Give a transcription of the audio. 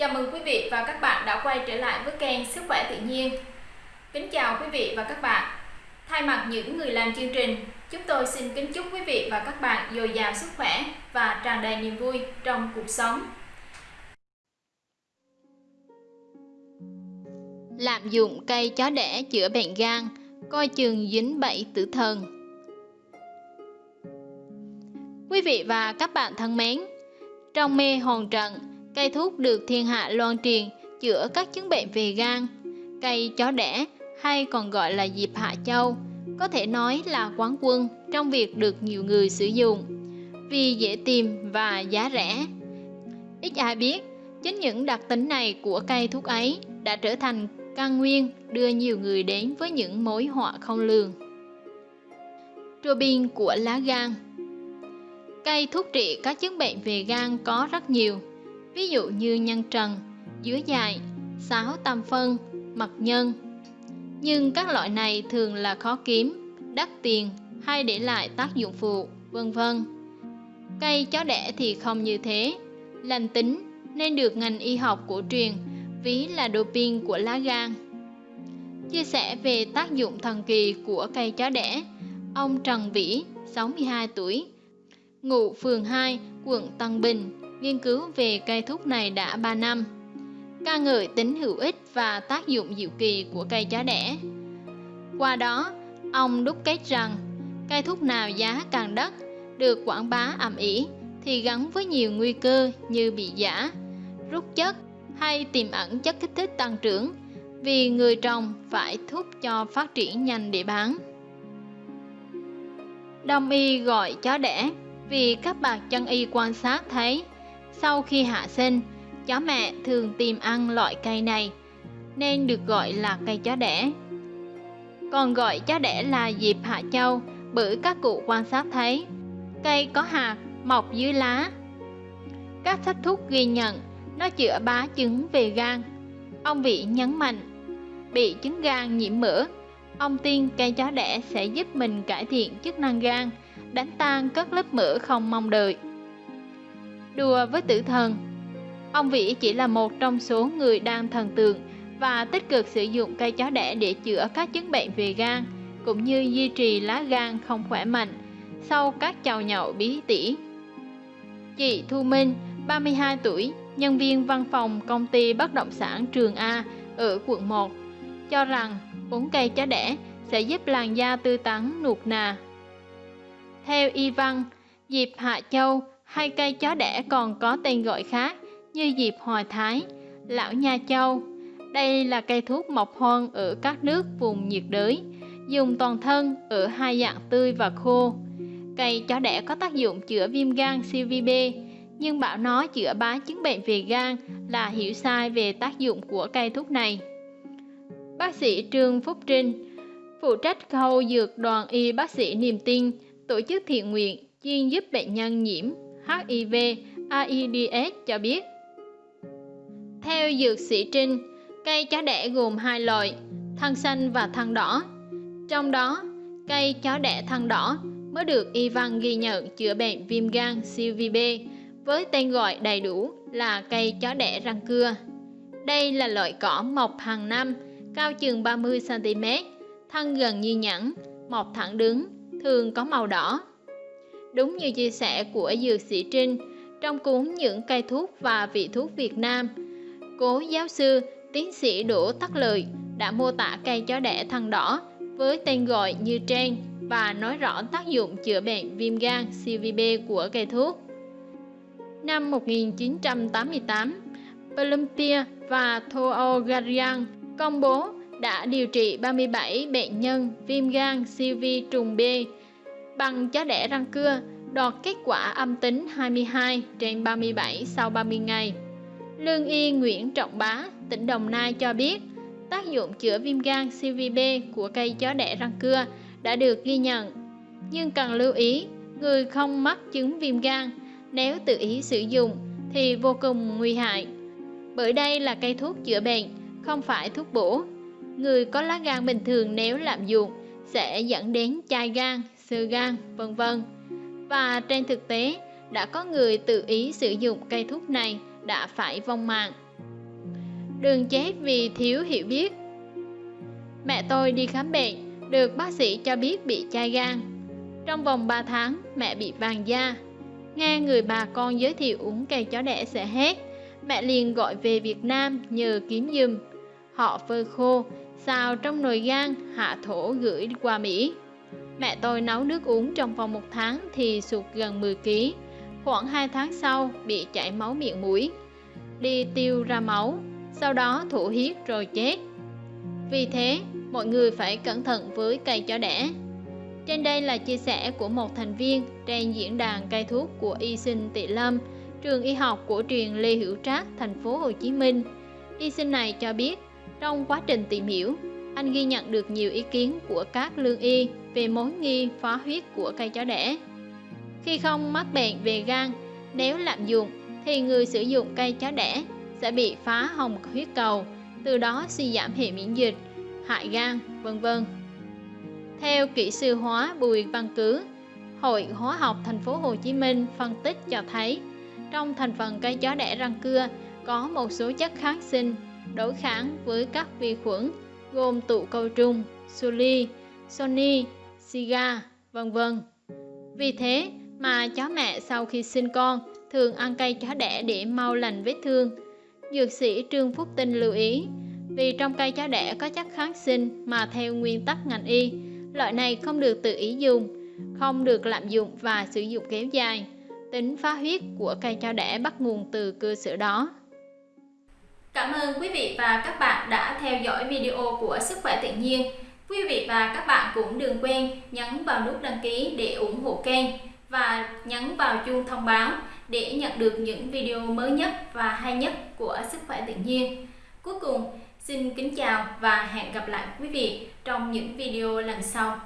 Chào mừng quý vị và các bạn đã quay trở lại với kênh Sức khỏe tự nhiên. Kính chào quý vị và các bạn. Thay mặt những người làm chương trình, chúng tôi xin kính chúc quý vị và các bạn dồi dào sức khỏe và tràn đầy niềm vui trong cuộc sống. Lạm dụng cây chó đẻ chữa bệnh gan, coi chừng dính bẫy tử thần. Quý vị và các bạn thân mến, trong mê hồn trận, cây thuốc được thiên hạ loan truyền chữa các chứng bệnh về gan. Cây chó đẻ hay còn gọi là diệp hạ châu có thể nói là quán quân trong việc được nhiều người sử dụng vì dễ tìm và giá rẻ. Ít ai biết, chính những đặc tính này của cây thuốc ấy đã trở thành căn nguyên đưa nhiều người đến với những mối họa không lường. Robin của lá gan Cây thuốc trị các chứng bệnh về gan có rất nhiều, ví dụ như nhân trần, dứa dài, sáo tam phân, mật nhân. Nhưng các loại này thường là khó kiếm, đắt tiền hay để lại tác dụng phụ, vân vân. Cây chó đẻ thì không như thế, lành tính nên được ngành y học cổ truyền ví là doping của lá gan. Chia sẻ về tác dụng thần kỳ của cây chó đẻ, ông Trần Vĩ, 62 tuổi, ngụ phường 2, quận Tân Bình, nghiên cứu về cây thuốc này đã 3 năm. ca ngợi tính hữu ích và tác dụng diệu kỳ của cây chó đẻ. Qua đó, ông đúc kết rằng cây thuốc nào giá càng đắt, được quảng bá ầm ĩ thì gắn với nhiều nguy cơ như bị giả, rút chất hay tiềm ẩn chất kích thích tăng trưởng vì người trồng phải thúc cho phát triển nhanh để bán. Đông y gọi chó đẻ vì các bạc chân y quan sát thấy sau khi hạ sinh, chó mẹ thường tìm ăn loại cây này nên được gọi là cây chó đẻ. Còn gọi chó đẻ là diệp hạ châu bởi các cụ quan sát thấy cây có hạt mọc dưới lá. Các sách thuốc ghi nhận nó chữa bá chứng về gan. Ông Vị nhấn mạnh, bị chứng gan nhiễm mỡ, ông tin cây chó đẻ sẽ giúp mình cải thiện chức năng gan, đánh tan các lớp mỡ không mong đợi. Đùa với tử thần Ông Vĩ chỉ là một trong số người đang thần tượng và tích cực sử dụng cây chó đẻ để chữa các chứng bệnh về gan, cũng như duy trì lá gan không khỏe mạnh sau các chầu nhậu bí tỉ. Chị Thu Minh, 32 tuổi, nhân viên văn phòng công ty bất động sản Trường A ở quận 1, cho rằng uống cây chó đẻ sẽ giúp làn da tươi tắn nuột nà. Theo y văn, diệp hạ châu hay cây chó đẻ còn có tên gọi khác như diệp hòa thái, lão nha châu. Đây là cây thuốc mọc hoang ở các nước vùng nhiệt đới, dùng toàn thân ở hai dạng tươi và khô. Cây chó đẻ có tác dụng chữa viêm gan CVB, nhưng bảo nó chữa bá chứng bệnh về gan là hiểu sai về tác dụng của cây thuốc này. Bác sĩ Trương Phúc Trinh, phụ trách khâu dược đoàn y bác sĩ niềm tin, tổ chức thiện nguyện chuyên giúp bệnh nhân nhiễm HIV, AIDS cho biết. Theo dược sĩ Trinh, cây chó đẻ gồm hai loại, thân xanh và thân đỏ. Trong đó, cây chó đẻ thân đỏ mới được y văn ghi nhận chữa bệnh viêm gan CVB với tên gọi đầy đủ là cây chó đẻ răng cưa. Đây là loại cỏ mọc hàng năm, cao chừng 30cm, thân gần như nhẵn, mọc thẳng đứng, thường có màu đỏ. Đúng như chia sẻ của dược sĩ Trinh trong cuốn Những cây thuốc và vị thuốc Việt Nam, cố giáo sư tiến sĩ Đỗ Tắc Lợi đã mô tả cây chó đẻ thân đỏ với tên gọi như trên và nói rõ tác dụng chữa bệnh viêm gan CVB của cây thuốc. Năm 1988, Olympia và Thoogarian công bố đã điều trị 37 bệnh nhân viêm gan CV trùng B bằng chó đẻ răng cưa, đoạt kết quả âm tính 22 trên 37 sau 30 ngày. Lương y Nguyễn Trọng Bá, tỉnh Đồng Nai cho biết, tác dụng chữa viêm gan CVB của cây chó đẻ răng cưa đã được ghi nhận. Nhưng cần lưu ý, người không mắc chứng viêm gan nếu tự ý sử dụng thì vô cùng nguy hại. Bởi đây là cây thuốc chữa bệnh, không phải thuốc bổ. Người có lá gan bình thường nếu lạm dụng sẽ dẫn đến chai gan, sơ gan, vân vân. Và trên thực tế, đã có người tự ý sử dụng cây thuốc này đã phải vong mạng. đừng chết vì thiếu hiểu biết. Mẹ tôi đi khám bệnh, được bác sĩ cho biết bị chai gan. Trong vòng 3 tháng, mẹ bị vàng da. Nghe người bà con giới thiệu uống cây chó đẻ sẽ hết, mẹ liền gọi về Việt Nam nhờ kiếm giùm. Họ phơi khô, xào trong nồi gan, hạ thổ gửi qua Mỹ. Mẹ tôi nấu nước uống trong vòng một tháng thì sụt gần 10 kg. Khoảng 2 tháng sau bị chảy máu miệng mũi, đi tiêu ra máu, sau đó thụ huyết rồi chết. Vì thế, mọi người phải cẩn thận với cây chó đẻ. Trên đây là chia sẻ của một thành viên trên diễn đàn cây thuốc của y sinh Tị Lâm, trường y học của truyền Lê Hữu Trác, thành phố Hồ Chí Minh. Y sinh này cho biết, trong quá trình tìm hiểu, anh ghi nhận được nhiều ý kiến của các lương y về mối nghi phá huyết của cây chó đẻ. Khi không mắc bệnh về gan, nếu lạm dụng thì người sử dụng cây chó đẻ sẽ bị phá hồng huyết cầu, từ đó suy giảm hệ miễn dịch, hại gan, vân vân. Theo kỹ sư hóa Bùi Văn Cứ, Hội Hóa học Thành phố Hồ Chí Minh phân tích cho thấy, trong thành phần cây chó đẻ răng cưa có một số chất kháng sinh đối kháng với các vi khuẩn gồm tụ cầu trùng, suli, sony, siga, vân vân. Vì thế mà chó mẹ sau khi sinh con thường ăn cây chó đẻ để mau lành vết thương. Dược sĩ Trương Phúc Tinh lưu ý, vì trong cây chó đẻ có chất kháng sinh mà theo nguyên tắc ngành y, loại này không được tự ý dùng, không được lạm dụng và sử dụng kéo dài. Tính phá huyết của cây chó đẻ bắt nguồn từ cơ sở đó. Cảm ơn quý vị và các bạn đã theo dõi video của Sức khỏe tự nhiên. Quý vị và các bạn cũng đừng quên nhấn vào nút đăng ký để ủng hộ kênh và nhấn vào chuông thông báo để nhận được những video mới nhất và hay nhất của Sức khỏe tự nhiên. Cuối cùng, xin kính chào và hẹn gặp lại quý vị trong những video lần sau.